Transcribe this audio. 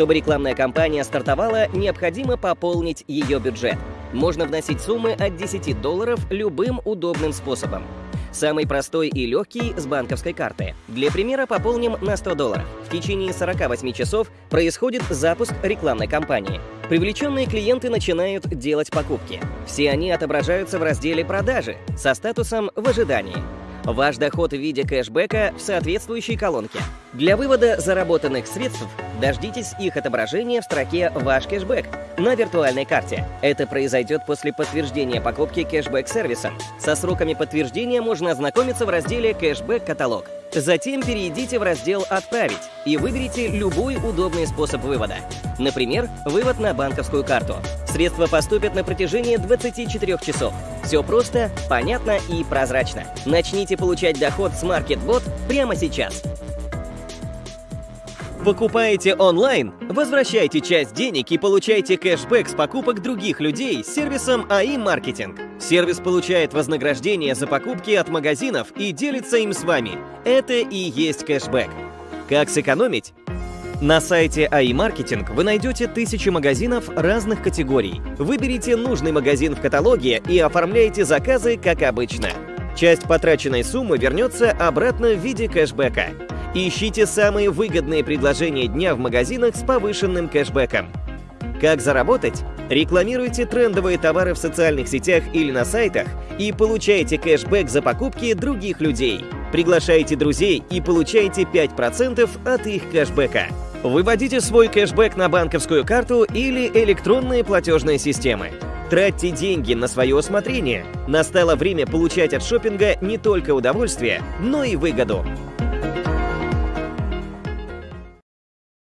Чтобы рекламная кампания стартовала, необходимо пополнить ее бюджет. Можно вносить суммы от 10 долларов любым удобным способом. Самый простой и легкий с банковской карты. Для примера пополним на 100 долларов. В течение 48 часов происходит запуск рекламной кампании. Привлеченные клиенты начинают делать покупки. Все они отображаются в разделе «Продажи» со статусом «В ожидании». Ваш доход в виде кэшбэка в соответствующей колонке. Для вывода заработанных средств дождитесь их отображения в строке «Ваш кэшбэк» на виртуальной карте. Это произойдет после подтверждения покупки кэшбэк-сервисом. Со сроками подтверждения можно ознакомиться в разделе «Кэшбэк-каталог». Затем перейдите в раздел «Отправить» и выберите любой удобный способ вывода. Например, вывод на банковскую карту. Средства поступят на протяжении 24 часов. Все просто, понятно и прозрачно. Начните получать доход с MarketBot прямо сейчас. Покупаете онлайн? Возвращайте часть денег и получайте кэшбэк с покупок других людей с сервисом АИ Маркетинг. Сервис получает вознаграждение за покупки от магазинов и делится им с вами. Это и есть кэшбэк. Как сэкономить? На сайте Маркетинг вы найдете тысячи магазинов разных категорий. Выберите нужный магазин в каталоге и оформляйте заказы, как обычно. Часть потраченной суммы вернется обратно в виде кэшбэка. Ищите самые выгодные предложения дня в магазинах с повышенным кэшбэком. Как заработать? Рекламируйте трендовые товары в социальных сетях или на сайтах и получайте кэшбэк за покупки других людей. Приглашайте друзей и получайте 5% от их кэшбэка. Выводите свой кэшбэк на банковскую карту или электронные платежные системы. Тратьте деньги на свое усмотрение. Настало время получать от шопинга не только удовольствие, но и выгоду.